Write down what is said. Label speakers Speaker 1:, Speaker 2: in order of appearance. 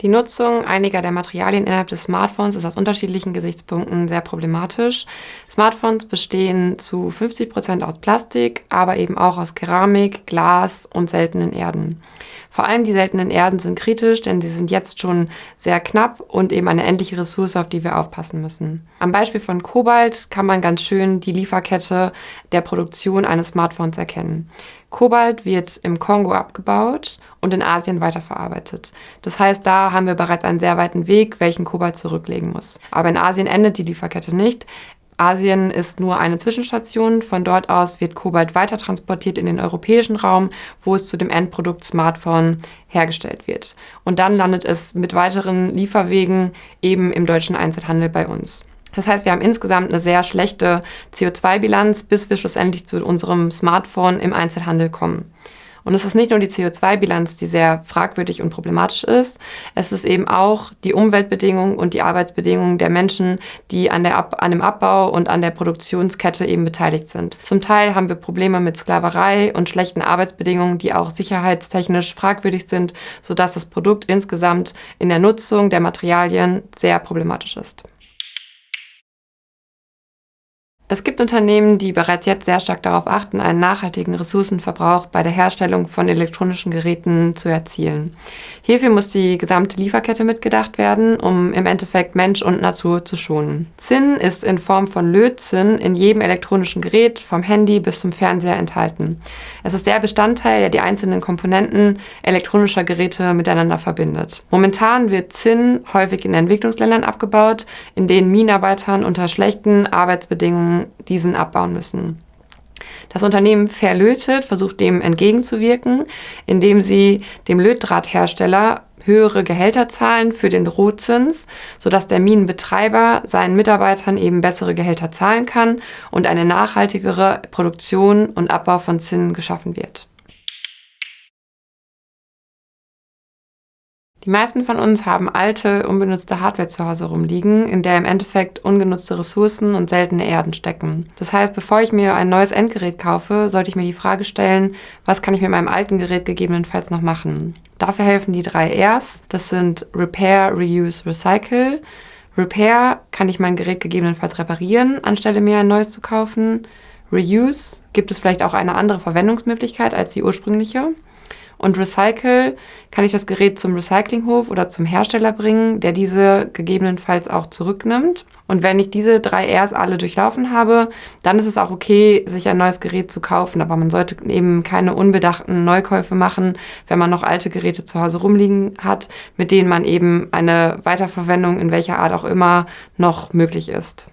Speaker 1: Die Nutzung einiger der Materialien innerhalb des Smartphones ist aus unterschiedlichen Gesichtspunkten sehr problematisch. Smartphones bestehen zu 50 Prozent aus Plastik, aber eben auch aus Keramik, Glas und seltenen Erden. Vor allem die seltenen Erden sind kritisch, denn sie sind jetzt schon sehr knapp und eben eine endliche Ressource, auf die wir aufpassen müssen. Am Beispiel von Kobalt kann man ganz schön die Lieferkette der Produktion eines Smartphones erkennen. Kobalt wird im Kongo abgebaut und in Asien weiterverarbeitet. Das heißt, da haben wir bereits einen sehr weiten Weg, welchen Kobalt zurücklegen muss. Aber in Asien endet die Lieferkette nicht. Asien ist nur eine Zwischenstation. Von dort aus wird Kobalt weiter transportiert in den europäischen Raum, wo es zu dem Endprodukt Smartphone hergestellt wird. Und dann landet es mit weiteren Lieferwegen eben im deutschen Einzelhandel bei uns. Das heißt, wir haben insgesamt eine sehr schlechte CO2-Bilanz, bis wir schlussendlich zu unserem Smartphone im Einzelhandel kommen. Und es ist nicht nur die CO2-Bilanz, die sehr fragwürdig und problematisch ist, es ist eben auch die Umweltbedingungen und die Arbeitsbedingungen der Menschen, die an, der Ab an dem Abbau und an der Produktionskette eben beteiligt sind. Zum Teil haben wir Probleme mit Sklaverei und schlechten Arbeitsbedingungen, die auch sicherheitstechnisch fragwürdig sind, sodass das Produkt insgesamt in der Nutzung der Materialien sehr problematisch ist. Es gibt Unternehmen, die bereits jetzt sehr stark darauf achten, einen nachhaltigen Ressourcenverbrauch bei der Herstellung von elektronischen Geräten zu erzielen. Hierfür muss die gesamte Lieferkette mitgedacht werden, um im Endeffekt Mensch und Natur zu schonen. Zinn ist in Form von Lötzinn in jedem elektronischen Gerät, vom Handy bis zum Fernseher enthalten. Es ist der Bestandteil, der die einzelnen Komponenten elektronischer Geräte miteinander verbindet. Momentan wird Zinn häufig in Entwicklungsländern abgebaut, in denen Minenarbeitern unter schlechten Arbeitsbedingungen diesen abbauen müssen. Das Unternehmen Verlötet versucht dem entgegenzuwirken, indem sie dem Lötdrahthersteller höhere Gehälter zahlen für den Rohzins, sodass der Minenbetreiber seinen Mitarbeitern eben bessere Gehälter zahlen kann und eine nachhaltigere Produktion und Abbau von Zinnen geschaffen wird. Die meisten von uns haben alte, unbenutzte Hardware zu Hause rumliegen, in der im Endeffekt ungenutzte Ressourcen und seltene Erden stecken. Das heißt, bevor ich mir ein neues Endgerät kaufe, sollte ich mir die Frage stellen, was kann ich mit meinem alten Gerät gegebenenfalls noch machen? Dafür helfen die drei Rs. Das sind Repair, Reuse, Recycle. Repair kann ich mein Gerät gegebenenfalls reparieren, anstelle mir ein neues zu kaufen. Reuse gibt es vielleicht auch eine andere Verwendungsmöglichkeit als die ursprüngliche. Und Recycle kann ich das Gerät zum Recyclinghof oder zum Hersteller bringen, der diese gegebenenfalls auch zurücknimmt. Und wenn ich diese drei Rs alle durchlaufen habe, dann ist es auch okay, sich ein neues Gerät zu kaufen. Aber man sollte eben keine unbedachten Neukäufe machen, wenn man noch alte Geräte zu Hause rumliegen hat, mit denen man eben eine Weiterverwendung in welcher Art auch immer noch möglich ist.